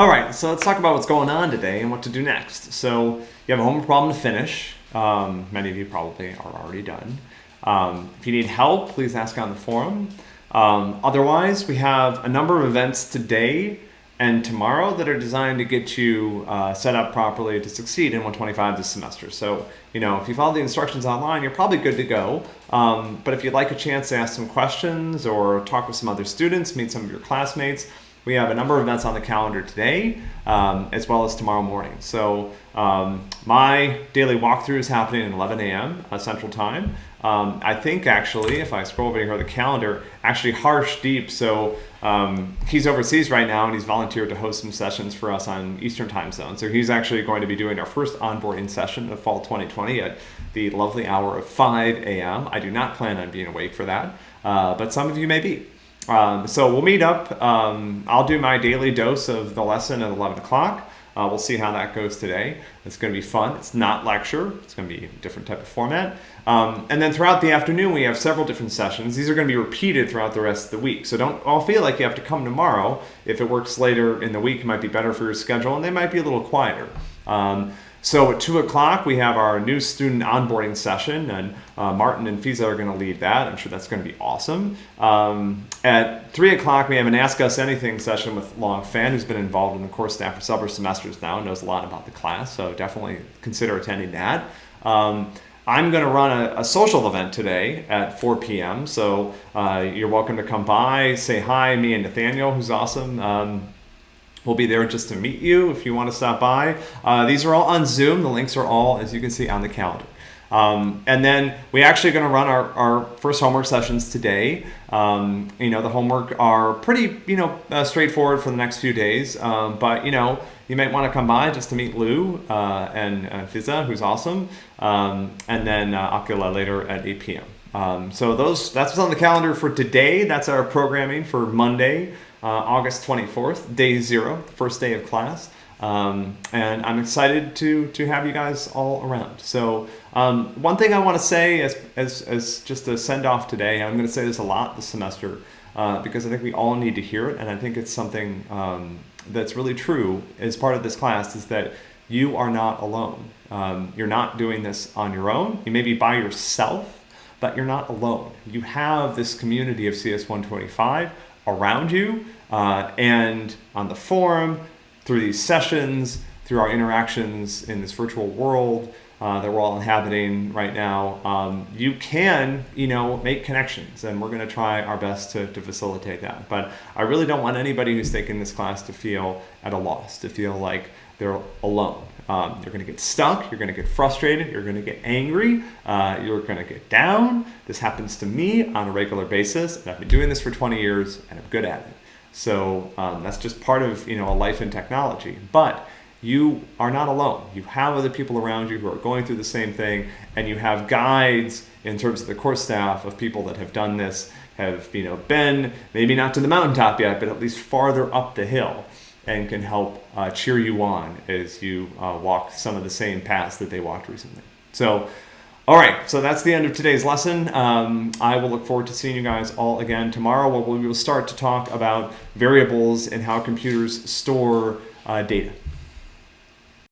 All right, so let's talk about what's going on today and what to do next. So you have a homework problem to finish. Um, many of you probably are already done. Um, if you need help, please ask on the forum. Um, otherwise, we have a number of events today and tomorrow that are designed to get you uh, set up properly to succeed in 125 this semester. So, you know, if you follow the instructions online, you're probably good to go. Um, but if you'd like a chance to ask some questions or talk with some other students, meet some of your classmates, we have a number of events on the calendar today, um, as well as tomorrow morning. So um, my daily walkthrough is happening at 11 a.m. Uh, Central Time. Um, I think actually, if I scroll over here the calendar, actually Harsh Deep, so um, he's overseas right now and he's volunteered to host some sessions for us on Eastern Time Zone. So he's actually going to be doing our first onboarding session of fall 2020 at the lovely hour of 5 a.m. I do not plan on being awake for that, uh, but some of you may be. Um, so we'll meet up. Um, I'll do my daily dose of the lesson at 11 o'clock. Uh, we'll see how that goes today. It's going to be fun. It's not lecture. It's going to be a different type of format. Um, and then throughout the afternoon, we have several different sessions. These are going to be repeated throughout the rest of the week. So don't all feel like you have to come tomorrow. If it works later in the week, it might be better for your schedule, and they might be a little quieter. Um, so at 2 o'clock, we have our new student onboarding session, and uh, Martin and Fiza are going to lead that. I'm sure that's going to be awesome. Um, at 3 o'clock, we have an Ask Us Anything session with Long Fan, who's been involved in the course staff for several semesters now, and knows a lot about the class, so definitely consider attending that. Um, I'm going to run a, a, social event today at 4 p.m., so uh, you're welcome to come by, say hi, me and Nathaniel, who's awesome. Um, We'll be there just to meet you if you want to stop by. Uh, these are all on Zoom. The links are all, as you can see, on the calendar. Um, and then we actually going to run our, our first homework sessions today. Um, you know, the homework are pretty, you know, uh, straightforward for the next few days. Um, but, you know, you might want to come by just to meet Lou uh, and uh, Fiza, who's awesome. Um, and then uh, Akila later at 8 p.m. Um, so those that's what's on the calendar for today. That's our programming for Monday uh, August 24th, day zero, first day of class. Um, and I'm excited to to have you guys all around. So um, one thing I want to say as, as, as just a send off today, I'm going to say this a lot this semester uh, because I think we all need to hear it, and I think it's something um, that's really true as part of this class is that you are not alone. Um, you're not doing this on your own. You may be by yourself, but you're not alone. You have this community of CS 125 around you uh, and on the forum, through these sessions, through our interactions in this virtual world uh, that we're all inhabiting right now, um, you can, you know, make connections, and we're going to try our best to, to facilitate that. But I really don't want anybody who's taking this class to feel at a loss, to feel like they're alone. Um, you're going to get stuck, you're going to get frustrated, you're going to get angry, uh, you're going to get down. This happens to me on a regular basis, and I've been doing this for 20 years, and I'm good at it. So um, that's just part of you know a life in technology. But you are not alone. You have other people around you who are going through the same thing, and you have guides in terms of the course staff of people that have done this, have you know been maybe not to the mountaintop yet, but at least farther up the hill and can help uh, cheer you on as you uh, walk some of the same paths that they walked recently. So, all right, so that's the end of today's lesson. Um, I will look forward to seeing you guys all again tomorrow where we will start to talk about variables and how computers store uh, data.